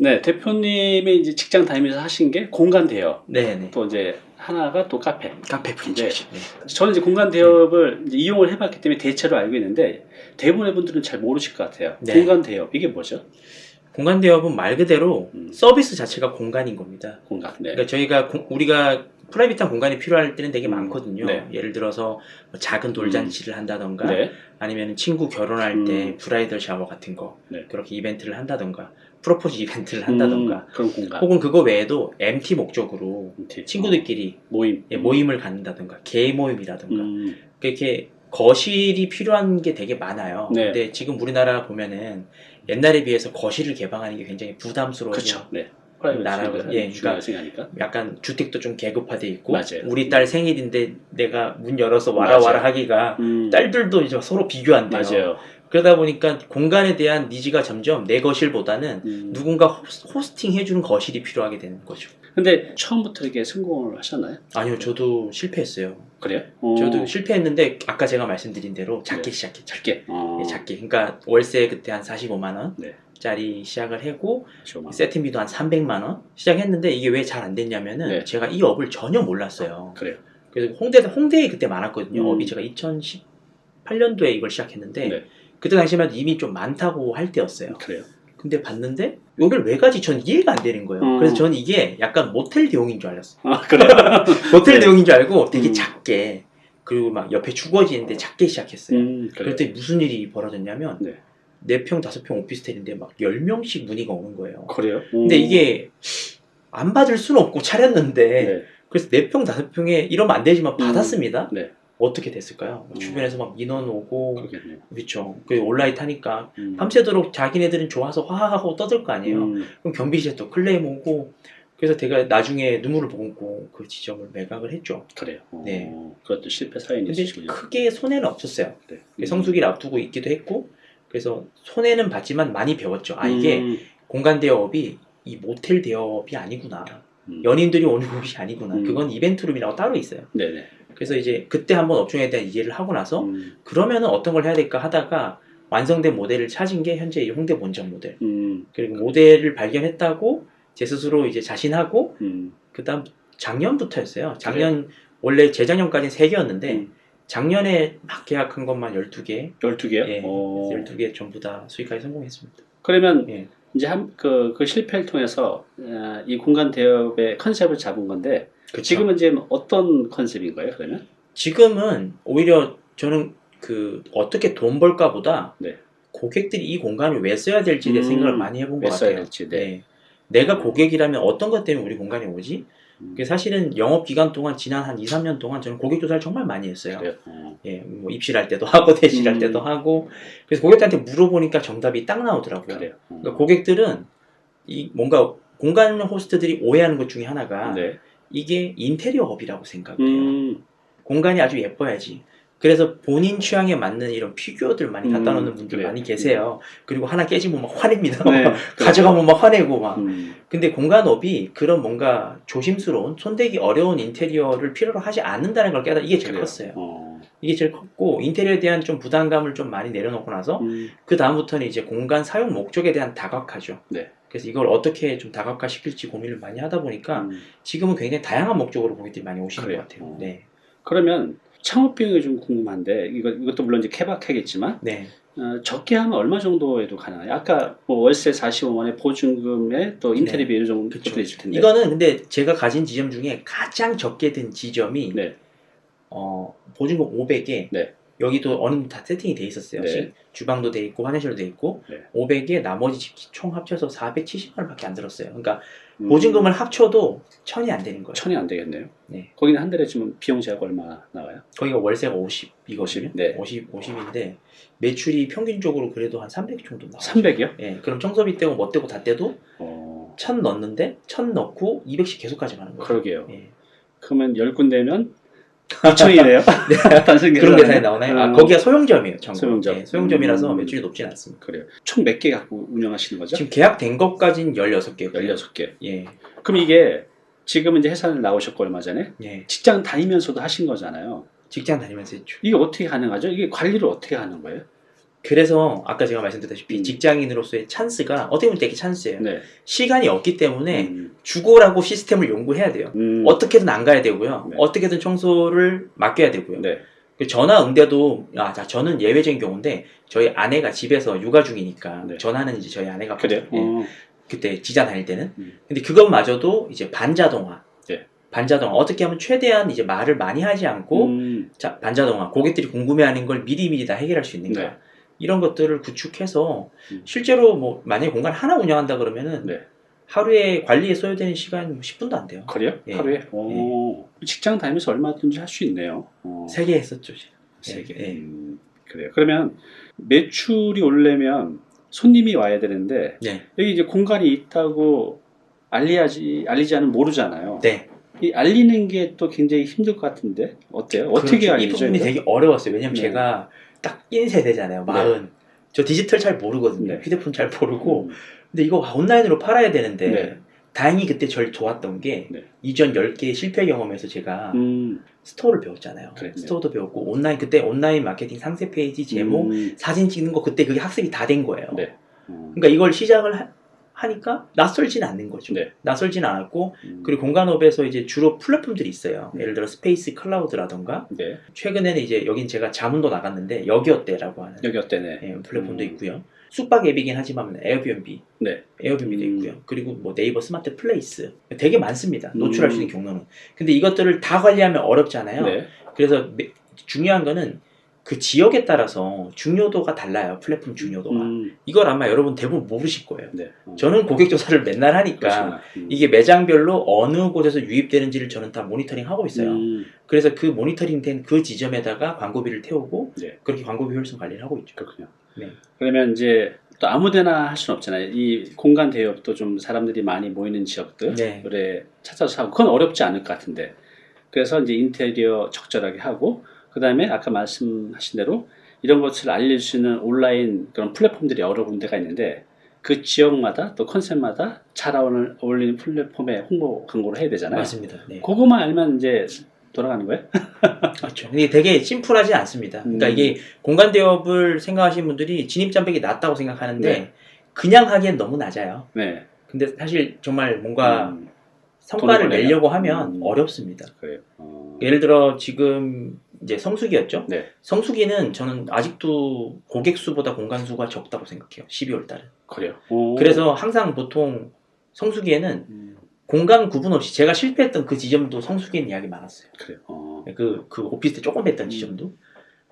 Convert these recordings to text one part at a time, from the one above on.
네, 대표님이 이제 직장 다니면서 하신 게 공간 대여. 네네. 또 이제 하나가 또 카페. 카페 프랜차이즈. 네. 저는 이제 공간 대여업을 이제 이용을 해봤기 때문에 대체로 알고 있는데 대부분의 분들은 잘 모르실 것 같아요. 네. 공간 대여업 이게 뭐죠? 공간 대여업은 말 그대로 음. 서비스 자체가 공간인 겁니다. 공간. 네. 그러니까 저희가 공- 우리가 private한 공간이 필요할 때는 되게 음. 많거든요. 네. 예를 들어서 뭐 작은 돌잔치를 한다던가 네. 아니면 친구 결혼할 때 음. bridal shower 같은 거 네. 그렇게 이벤트를 한다던가 프로포즈 이벤트를 한다던가 음, 그런 공간. 혹은 그거 외에도 MT 목적으로 MT. 친구들끼리 어, 모임. 예, 모임을 갖는다던가 개 모임이라던가 음, 이렇게 거실이 필요한 게 되게 많아요. 네. 근데 지금 우리나라 보면은 옛날에 비해서 거실을 개방하는 게 굉장히 부담스러워요. 그렇죠. 네. 나라고- 예, 중요하게 생각하니까. 약간 주택도 좀 계급화돼 있고 맞아요. 우리 딸 생일인데 내가 문 열어서 와라 맞아요. 와라 하기가 음, 딸들도 이제 서로 비교한대요. 맞아요. 그러다 보니까 공간에 대한 needs가 점점 내 거실보다는 음. 누군가 호스- hosting 해주는 거실이 필요하게 되는 거죠. 근데 처음부터 이렇게 성공을 하셨나요? 아니요, 저도 실패했어요. 그래요? 어, 저도 실패했는데 아까 제가 말씀드린 대로 작게 네. 시작했죠. 작게. 어, 예, 작게. 그러니까 월세 그때 한 45만 원. 네. 짜리 시작을 하고 좋아. 세팅비도 한 300만 원 시작했는데 이게 왜 잘 안 됐냐면은 네. 제가 이 업을 전혀 몰랐어요. 그래요. 그래서 홍대 홍대에 그때 많았거든요. 음. 업이 제가 2018년도에 이걸 시작했는데 네. 그때 당시만 이미 좀 많다고 할 때였어요. 그래요. 근데 봤는데 여길 왜 가지? 전 이해가 안 되는 거예요. 음. 그래서 저는 이게 약간 모텔 대용인 줄 알았어요. 아, 그래요? 모텔 네. 대용인 줄 알고 되게 음. 작게 그리고 막 옆에 주거지인데 작게 시작했어요. 음. 그랬더니 무슨 일이 벌어졌냐면 네. 4평, 5평 오피스텔인데 막 10명씩 문의가 오는 거예요. 그래요? 근데 음. 이게 안 받을 수는 없고 차렸는데 네. 그래서 4평, 5평에 이러면 안 되지만 받았습니다. 네. 어떻게 됐을까요? 음. 주변에서 막 민원 오고. 그렇죠. 그 온라인 타니까 음. 밤새도록 자기네들은 좋아서 화하고 떠들 거 아니에요. 음, 그럼 경비실에 또 클레임 오고 그래서 제가 나중에 눈물을 보고 그 지점을 매각을 했죠. 그래요. 어, 네. 그것도 실패 사연이 근데 있으시군요. 크게 손해는 없었어요. 네. 성수기를 앞두고 있기도 했고 그래서 손해는 봤지만 많이 배웠죠. 아 이게 음, 공간 대여업이 이 모텔 대여업이 아니구나. 음. 연인들이 오는 곳이 아니구나. 음. 그건 이벤트룸이라고 따로 있어요. 네네. 그래서 이제 그때 한번 업종에 대한 이해를 하고 나서 음, 그러면은 어떤 걸 해야 될까 하다가 완성된 모델을 찾은 게 현재 이 홍대 본점 모델. 음, 그리고 모델을 발견했다고 제 스스로 이제 자신하고 음, 그다음 작년부터였어요. 작년 원래 재작년까지는 3개였는데 음. 작년에 막 계약한 것만 12개. 12개요? 예. 어, 12개 전부 다 수익하기 성공했습니다. 그러면 예. 이제 한, 그, 그 실패를 통해서 어, 이 공간 대업의 컨셉을 잡은 건데 그쵸? 지금은 지금 어떤 컨셉인 거예요 그러면? 지금은 오히려 저는 그 어떻게 돈 벌까 보다 네. 고객들이 이 공간을 왜 써야 될지에 대해 음, 생각을 많이 해본 왜것 같아요. 될지, 네. 네. 내가 고객이라면 어떤 것 때문에 우리 공간에 오지? 음, 그게 사실은 영업 기간 동안 지난 한 2, 3년 동안 저는 고객 조사를 정말 많이 했어요. 어, 예, 뭐 입실할 때도 하고 대실할 음. 때도 하고 그래서 고객들한테 물어보니까 정답이 딱 나오더라고요. 그러니까 고객들은 이 뭔가 공간 호스트들이 오해하는 것 중에 하나가 네. 이게 인테리어업이라고 생각해요. 음, 공간이 아주 예뻐야지. 그래서 본인 취향에 맞는 이런 피규어들 많이 갖다 음, 놓는 분들 그래요. 많이 계세요. 그리고 하나 깨지면 막 화냅니다. 네, 가져가면 막 화내고 막. 음, 근데 공간업이 그런 뭔가 조심스러운 손대기 어려운 인테리어를 필요로 하지 않는다는 걸 깨달아 이게 제일 그래요. 컸어요. 어, 이게 제일 컸고 인테리어에 대한 좀 부담감을 좀 많이 내려놓고 나서 음, 그 다음부터는 이제 공간 사용 목적에 대한 다각화죠. 네. 그래서 이걸 어떻게 좀 다각화 시킬지 고민을 많이 하다 보니까 음. 지금은 굉장히 다양한 목적으로 고객들이 많이 오시는 그래요. 것 같아요. 어. 네. 그러면 창업 비용이 좀 궁금한데 이거 이것도 물론 이제 케바케겠지만 네. 어, 적게 하면 얼마 정도에도 가능해요? 아까 뭐 월세 45만에 보증금에 또 인테리어 이런 정도 네. 그쵸. 것도 있을 텐데 이거는 근데 제가 가진 지점 중에 가장 적게 든 지점이 네. 어, 보증금 500에 네. 여기도 어느 정도 다 세팅이 돼 있었어요. 네. 시- 주방도 돼 있고 화장실도 돼 있고 네. 500에 나머지 집 총 합쳐서 470만 원밖에 안 들었어요. 그러니까 음, 보증금을 합쳐도 천이 안 되는 거예요. 천이 안 되겠네요. 네. 거기는 한 달에 지금 비용 제약 얼마 나와요? 거기가 월세가 50 이거시면 50, 네. 50 50인데 매출이 평균적으로 그래도 한 300 정도 나와요. 300이요? 예, 그럼 청소비 떼고 뭐 떼고 다 떼도 어, 1000 넣는데 1000 넣고 200씩 계속 가져가는 거예요. 그러게요. 예. 그러면 10군데면 2천이네요. 단순 그런. 계산이 나오나요? 아, 어, 거기가 소형점이에요. 전국. 소형점. 예, 소형점이라서 음. 매출이 높진 않습니다. 그래요. 총 몇 개 갖고 운영하시는 거죠? 지금 계약된 것까지는 16개. 16개. 예. 그럼 이게 지금은 이제 회사를 나오셨고 얼마 전에 예. 직장 다니면서도 하신 거잖아요. 직장 다니면서 했죠. 이게 어떻게 가능하죠? 이게 관리를 어떻게 하는 거예요? 그래서 아까 제가 말씀드렸다시피 음. 직장인으로서의 찬스가 어떻게 보면 되게 찬스예요. 네. 시간이 없기 때문에 음. 죽어라고 시스템을 연구해야 돼요. 음. 어떻게든 안 가야 되고요. 네. 어떻게든 청소를 맡겨야 되고요. 네. 그 전화 응대도 아, 자, 저는 예외적인 경우인데 저희 아내가 집에서 육아 중이니까 네. 전화는 이제 저희 아내가 그래요? 예, 어. 그때 지자 다닐 때는 음. 근데 그것마저도 이제 반자동화 네. 반자동화 어떻게 하면 최대한 이제 말을 많이 하지 않고 음. 자 반자동화 고객들이 궁금해하는 걸 미리미리 다 해결할 수 있는가 네. 이런 것들을 구축해서 음. 실제로 뭐 만약에 공간 하나 운영한다 그러면은 네. 하루에 관리에 소요되는 시간 뭐 10분도 안 돼요 그래요? 예. 하루에? 오. 직장 다니면서 얼마든지 할 수 있네요. 어. 세개 했었죠. 세 개. 예. 음, 그래요. 그러면 매출이 오르려면 손님이 와야 되는데 네. 여기 이제 공간이 있다고 알리지 알리지 않으면 모르잖아요. 네. 이 알리는 게 또 굉장히 힘들 것 같은데 어때요? 어떻게 그렇죠. 이 알리죠? 부분이 이거? 되게 어려웠어요. 왜냐면 네. 제가 딱 1세대잖아요. 마흔. 저 디지털 잘 모르거든요. 네. 휴대폰 잘 모르고. 음, 근데 이거 온라인으로 팔아야 되는데 네. 다행히 그때 좀 좋았던 게 네. 이전 10개 실패 경험에서 제가 음, 스토어를 배웠잖아요. 그래, 네. 스토어도 배웠고 온라인 그때 온라인 마케팅 상세 페이지 제목 음, 사진 찍는 거 그때 그게 학습이 다 된 거예요. 네. 음, 그러니까 이걸 시작을 하, 니까 낯설지는 않는 거죠. 네. 낯설지는 않았고 음, 그리고 공간업에서 이제 주로 플랫폼들이 있어요. 네. 예를 들어 스페이스 클라우드라던가 네. 최근에는 이제 여긴 제가 자문도 나갔는데 여기 어때라고 하는 여기 어때네? 예, 플랫폼도 음. 있고요. 숙박 앱이긴 하지만 에어비앤비, 네. 에어비앤비도 음. 있고요. 그리고 뭐 네이버 스마트 플레이스 되게 많습니다. 노출할 음. 수 있는 경로는. 근데 이것들을 다 관리하면 어렵잖아요. 네. 그래서 매- 중요한 거는 그 지역에 따라서 중요도가 달라요. 플랫폼 중요도가. 음, 이걸 아마 여러분 대부분 모르실 거예요. 네. 어, 저는 고객 조사를 맨날 하니까. 음. 이게 매장별로 어느 곳에서 유입되는지를 저는 다 모니터링 하고 있어요. 음, 그래서 그 모니터링 된 그 지점에다가 광고비를 태우고 네. 그렇게 광고비 효율성 관리를 하고 있죠. 그렇군요. 네. 그러면 이제 또 아무데나 할 수는 없잖아요. 이 공간 대여업도 좀 사람들이 많이 모이는 지역들 네. 찾아서 하고 그건 어렵지 않을 것 같은데 그래서 이제 인테리어 적절하게 하고 그 다음에 아까 말씀하신 대로 이런 것을 알릴 수 있는 온라인 그런 플랫폼들이 여러 군데가 있는데 그 지역마다 또 컨셉마다 잘 어울- 어울리는 플랫폼에 홍보 광고를 해야 되잖아요. 맞습니다. 네. 그거만 알면 이제 돌아가는 거예요? 그렇죠. 이게 되게 심플하지 않습니다. 그러니까 음. 이게 공간 대업을 생각하시는 분들이 진입 장벽이 낮다고 생각하는데 네. 그냥 하기엔 너무 낮아요. 네. 근데 사실 정말 뭔가 음, 성과를. 내려고 하면 음. 어렵습니다. 그래요. 어, 예를 들어 지금 이제 성수기였죠. 네. 성수기는 저는 아직도 고객 수보다 공간 수가 적다고 생각해요. 12월 달은. 그래요. 오. 그래서 항상 보통 성수기에는 음, 공간 구분 없이 제가 실패했던 그 지점도 성수기엔 이야기 많았어요. 그래요. 어, 그, 그 오피스텔 조금 했던 음. 지점도.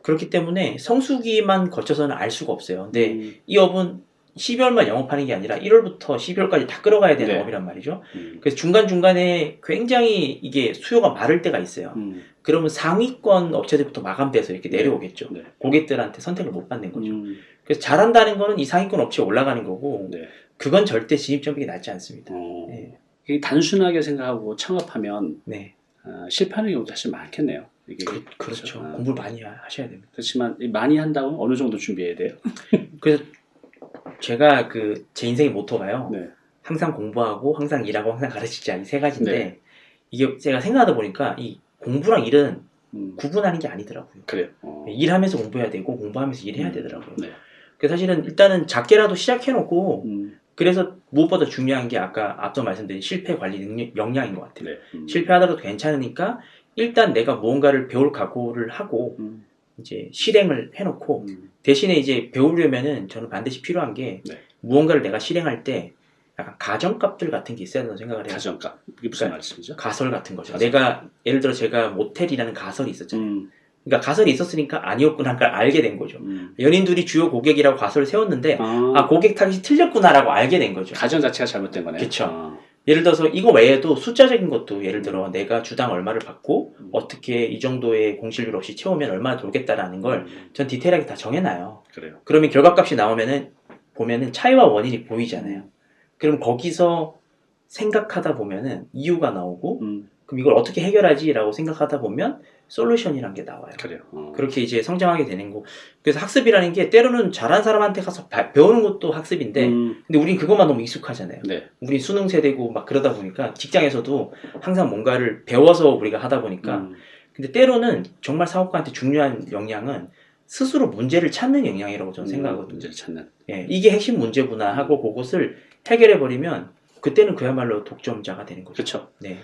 그렇기 때문에 성수기만 거쳐서는 알 수가 없어요. 근데 음, 이 업은 12월만 영업하는 게 아니라 1월부터 12월까지 다 끌어가야 되는 네. 업이란 말이죠. 음, 그래서 중간중간에 굉장히 이게 수요가 마를 때가 있어요. 음, 그러면 상위권 업체들부터 마감돼서 이렇게 네. 내려오겠죠. 네. 고객들한테 선택을 못 받는 거죠. 음, 그래서 잘한다는 거는 이 상위권 업체에 올라가는 거고 네. 그건 절대 진입 장벽이 낮지 않습니다. 어, 네. 단순하게 생각하고 창업하면 네. 어, 실패하는 경우도 사실 많겠네요. 이게 그, 그렇죠. 아, 공부를 많이 하- 하셔야 됩니다. 그렇지만 이 많이 한다고 어느 정도 준비해야 돼요? 그래서 제가 그 제 인생의 모토가요. 네. 항상 공부하고 항상 일하고 항상 가르치자 이 세 가지인데 네. 이게 제가 생각하다 보니까 이 공부랑 일은 음, 구분하는 게 아니더라고요. 그래요. 어, 일하면서 공부해야 되고 공부하면서 일해야 음, 되더라고요. 네. 그 사실은 일단은 작게라도 시작해놓고 음, 그래서 무엇보다 중요한 게 아까 앞서 말씀드린 실패 관리 능력, 역량인 것 같아요. 네. 음, 실패하더라도 괜찮으니까 일단 내가 무언가를 배울 각오를 하고 음, 이제 실행을 해놓고 음, 대신에 이제 배우려면은 저는 반드시 필요한 게 네. 무언가를 내가 실행할 때 약간 가정값들 같은 게 있어야 된다고 생각을 해요. 가정값 이게 무슨 그러니까 말씀이죠? 가설 같은 거죠. 가설. 내가 예를 들어 제가 모텔이라는 가설이 있었잖아요. 음, 그러니까 가설이 있었으니까 아니었구나 를 알게 된 거죠. 음. 연인들이 주요 고객이라고 가설을 세웠는데 아, 아 고객 타깃이 틀렸구나라고 알게 된 거죠. 가정 자체가 잘못된 거네요. 그쵸. 아, 예를 들어서 이거 외에도 숫자적인 것도 예를 들어 내가 주당 얼마를 받고 음. 어떻게 이 정도의 공실률 없이 채우면 얼마나 돌겠다라는 걸전 음, 디테일하게 다 정해놔요. 그래요. 그러면 결과값이 나오면은 보면은 차이와 원인이 보이잖아요. 그럼 거기서 생각하다 보면은 이유가 나오고 음, 그럼 이걸 어떻게 해결하지라고 생각하다 보면 솔루션이란 게 나와요. 그래요. 어. 그렇게 이제 성장하게 되는 거. 그래서 학습이라는 게 때로는 잘하는 사람한테 가서 바- 배우는 것도 학습인데 음, 근데 우린 그것만 너무 익숙하잖아요. 네. 우리 수능 세대고 막 그러다 보니까 직장에서도 항상 뭔가를 배워서 우리가 하다 보니까 음, 근데 때로는 정말 사업가한테 중요한 역량은 스스로 문제를 찾는 영향이라고 저는 생각하거든요. 문제를 찾는. 예, 이게 핵심 문제구나 하고 그것을 해결해 버리면 그때는 그야말로 독점자가 되는 거죠. 그렇죠. 네,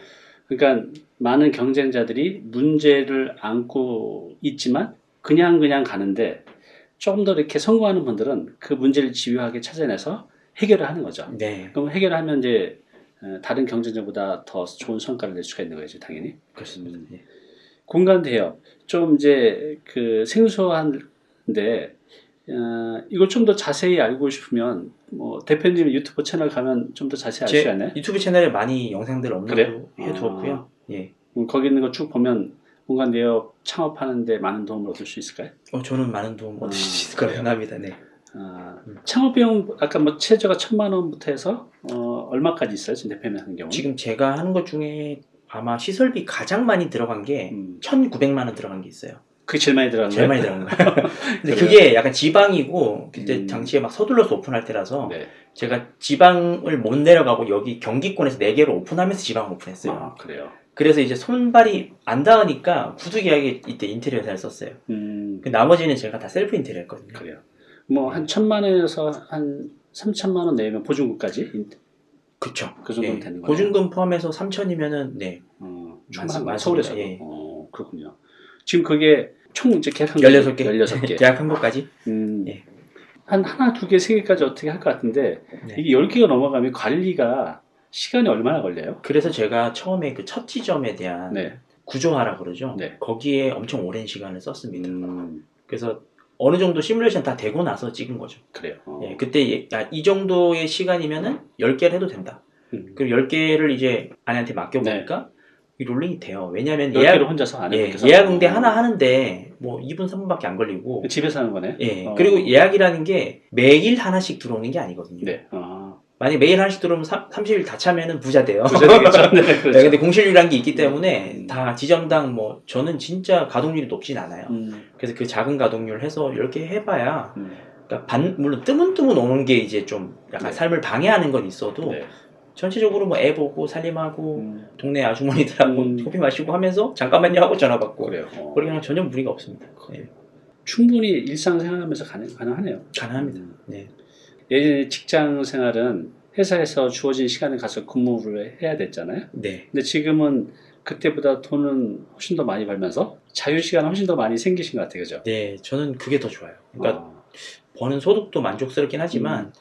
그러니까 많은 경쟁자들이 문제를 안고 있지만 그냥 그냥 가는데 조금 더 이렇게 성공하는 분들은 그 문제를 집요하게 찾아내서 해결을 하는 거죠. 네, 그럼 해결하면 이제 어, 다른 경쟁자보다 더 좋은 성과를 낼 수가 있는 거죠, 당연히. 그렇습니다. 예. 공간대요. 좀 이제 그 생소한데 어, 이걸 좀 더 자세히 알고 싶으면 뭐 대표님 유튜브 채널 가면 좀 더 자세히 알수제 있나요? 유튜브 채널에 많이 영상들 업로드 그래요? 해 두었고요. 예. 음, 거기 있는 거 쭉 보면 공간 대역 창업하는데 많은 도움을 얻을 수 있을까요? 어, 저는 많은 도움 얻을 수 아, 있을 거라 그래요? 생각합니다. 네. 아, 음. 창업 비용 아까 뭐 최저가 천만 원부터 해서 어, 얼마까지 있어요? 지금 대표님 같은 경우? 지금 제가 하는 것 중에 아마 시설비 가장 많이 들어간 게 음, 1,900만 원 들어간 게 있어요. 그게 제일 많이 들어간 제일 거예요? 많이 들어간 거예요. 근데? 그게 약간 지방이고 그때 음. 당시에 막 서둘러서 오픈할 때라서 네. 제가 지방을 못 내려가고 여기 경기권에서 4개를 오픈하면서 지방을 오픈했어요. 아, 그래요. 그래서 이제 손발이 안 닿으니까 구두 계약에 이때 인테리어 회사를 썼어요. 음, 그 나머지는 제가 다 셀프 인테리어 했거든요. 그래요. 뭐 한 천만 원에서 한 삼천만 원 내면 보증금까지 그쵸. 그 정도면 예. 되는 거네요. 보증금 포함해서 3천이면은 네. 어, 맞습니다. 충분한 서울에서도. 예. 어, 그렇군요. 지금 그게 총 이제 계약 한 16개. 16개. 계약한 것까지. 음, 예. 한 하나, 두 개, 세 개까지 어떻게 할 것 같은데 네. 이게 10개가 넘어가면 관리가 시간이 얼마나 걸려요? 그래서 제가 처음에 그 첫 지점에 대한 네. 구조화라 그러죠. 네. 거기에 엄청 오랜 시간을 썼습니다. 음, 그래서 어느 정도 시뮬레이션 다 되고 나서 찍은 거죠. 그래요. 어. 예, 그때 예, 야, 이 정도의 시간이면은 10개를 해도 된다. 음. 그리고 10개를 이제 아내한테 맡겨보니까 이 롤링이 돼요. 왜냐하면 10개로 예약, 혼자서 안 예, 예약 응대 하나 하는데 뭐 2분, 3분밖에 안 걸리고 집에서 하는 거네. 예, 어. 그리고 예약이라는 게 매일 하나씩 들어오는 게 아니거든요. 네. 아, 만약 매일 하나씩 들어오면 30일 다 차면은 부자 돼요. 부자 되겠죠. 네, 네, 그렇죠. 근데 공실률이라는 게 있기 때문에 음. 다 지점당 뭐 저는 진짜 가동률이 높진 않아요. 음, 그래서 그 작은 가동률 해서 10개 해봐야 음, 그러니까 반, 물론 뜨문뜨문 오는 게 이제 좀 약간 네. 삶을 방해하는 건 있어도 네. 전체적으로 뭐 애 보고 살림하고 음, 동네 아주머니들하고 음. 커피 마시고 하면서 잠깐만요 하고 전화 받고 그래요. 어. 그러면 전혀 무리가 없습니다. 네, 충분히 일상생활하면서 가능, 가능하네요. 가능합니다. 음. 네. 예전에 직장 생활은 회사에서 주어진 시간에 가서 근무를 해야 됐잖아요. 네. 근데 지금은 그때보다 돈은 훨씬 더 많이 벌면서 자유시간 훨씬 더 많이 생기신 것 같아요. 그죠? 네, 저는 그게 더 좋아요. 그러니까 아, 버는 소득도 만족스럽긴 하지만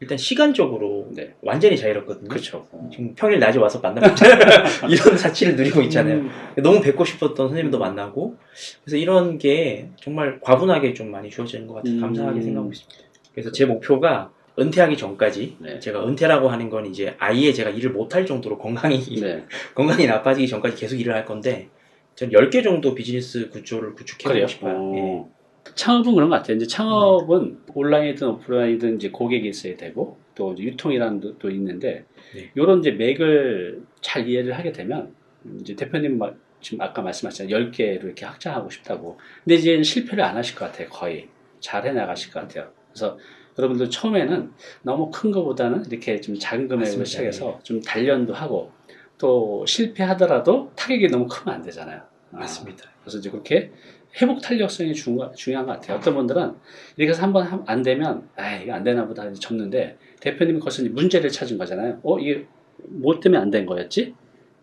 일단 시간적으로 네. 완전히 자유롭거든요. 그렇죠. 어. 지금 평일 낮에 와서 만나고. 이런 자취를 누리고 있잖아요. 음, 너무 뵙고 싶었던 선생님도 만나고 그래서 이런 게 정말 과분하게 좀 많이 주어지는 것 같아요. 음. 감사하게 생각하고 있습니다. 그래서 제 목표가 은퇴하기 전까지 네. 제가 은퇴라고 하는 건 이제 아예 제가 일을 못할 정도로 건강이 네. 건강이 나빠지기 전까지 계속 일을 할 건데 전 10개 정도 비즈니스 구조를 구축해 보고 그래요. 싶어요. 어. 예. 창업은 그런 것 같아요. 이제 창업은 온라인이든 오프라인이든 이제 고객이 있어야 되고 또 유통이라는 것도 있는데 네. 이런 이제 맥을 잘 이해를 하게 되면 이제 대표님 막 지금 아까 말씀하셨잖아요. 10개로 이렇게 확장하고 싶다고. 근데 이제 실패를 안 하실 것 같아요. 거의. 잘 해나가실 것 같아요. 그래서 여러분들 처음에는 너무 큰 거보다는 이렇게 좀 작은 금액으로. 시작해서 좀 단련도 하고 또 실패하더라도 타격이 너무 크면 안 되잖아요. 아, 맞습니다. 그래서 이제 그렇게 회복 탄력성이 중요, 중요한 것 같아요. 어떤 분들은 이렇게 해서 한번 함- 안 되면 아 이거 안 되나 보다 접는데 대표님이 거기서 문제를 찾은 거잖아요. 어 이게 뭐 때문에 안 된 거였지?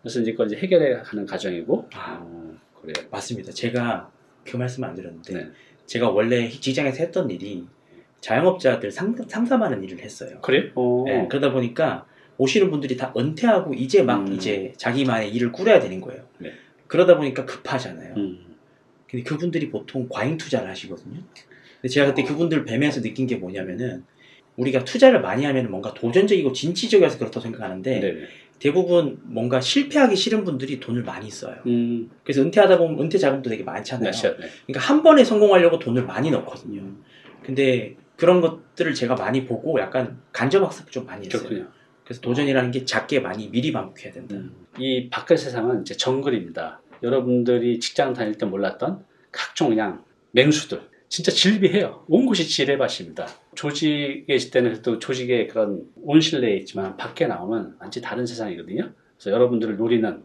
그래서 이제 그걸 이제 해결해 가는 과정이고. 아. 어, 그래요. 맞습니다. 제가 그 말씀을 안 드렸는데 네. 제가 원래 직장에서 했던 일이 자영업자들 상, 상담하는 일을 했어요. 그래요? 어. 네, 그러다 보니까 오시는 분들이 다 은퇴하고 이제 막 음. 이제 자기만의 일을 꾸려야 되는 거예요. 네. 그러다 보니까 급하잖아요. 음. 근데 그분들이 보통 과잉 투자를 하시거든요. 근데 제가 그때 어. 그분들 뵈면서 느낀 게 뭐냐면은 우리가 투자를 많이 하면 뭔가 도전적이고 진취적이어서 그렇다고 생각하는데 네. 대부분 뭔가 실패하기 싫은 분들이 돈을 많이 써요. 음. 그래서 은퇴하다 보면 은퇴 자금도 되게 많잖아요. 네. 네. 그러니까 한 번에 성공하려고 돈을 많이 넣거든요. 음. 근데 그런 것들을 제가 많이 보고 약간 간접학습 좀 많이 했어요. 그렇군요. 그래서 도전이라는 게 작게 많이 미리 반복해야 된다. 음. 이 밖의 세상은 이제 정글입니다. 여러분들이 직장 다닐 때 몰랐던 각종 그냥 맹수들. 진짜 질비해요. 온 곳이 지뢰밭입니다. 조직에 있을 때는 또 조직의 그런 온실 내에 있지만 밖에 나오면 완전히 다른 세상이거든요. 그래서 여러분들을 노리는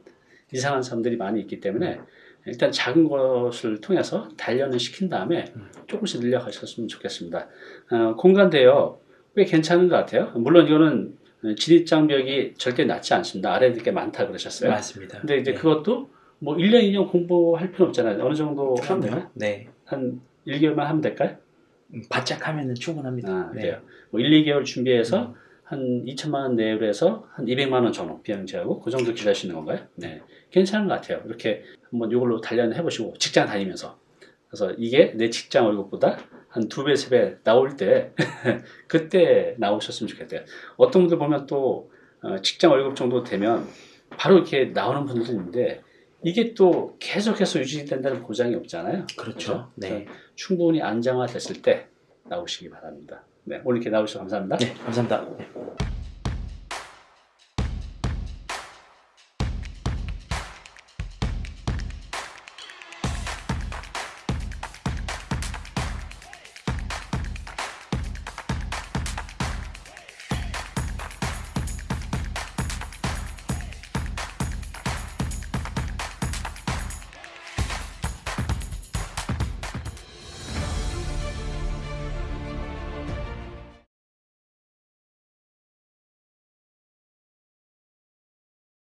이상한 사람들이 많이 있기 때문에 일단 작은 것을 통해서 단련을 시킨 다음에 음. 조금씩 늘려가셨으면 좋겠습니다. 어, 공간대요 꽤 괜찮은 것 같아요. 물론 이거는 진입장벽이 절대 낮지 않습니다. 아래에 게 많다 그러셨어요. 맞습니다. 근데 이제 네. 그것도 뭐 1년, 2년 공부할 필요 없잖아요. 어느 정도 하면. 네. 한 1개월만 하면 될까요? 음, 바짝 하면은 충분합니다. 아, 네. 그래요. 뭐 1, 2개월 준비해서 음. 한 2천만 원 내외로 해서 한 200만 원 전후 비용 제하고 그 정도 기다리시는 건가요? 네. 괜찮은 것 같아요. 이렇게 한번 이걸로 단련해 보시고 직장 다니면서 그래서 이게 내 직장 월급보다 한 두 배, 세 배 나올 때 그때 나오셨으면 좋겠대요. 어떤 분들 보면 또 어, 직장 월급 정도 되면 바로 이렇게 나오는 분들도 있는데 이게 또 계속해서 유지된다는 보장이 없잖아요. 그렇죠. 네. 충분히 안정화됐을 때 나오시기 바랍니다. 네, 오늘 이렇게 나오셔서 감사합니다. 네, 감사합니다. 네.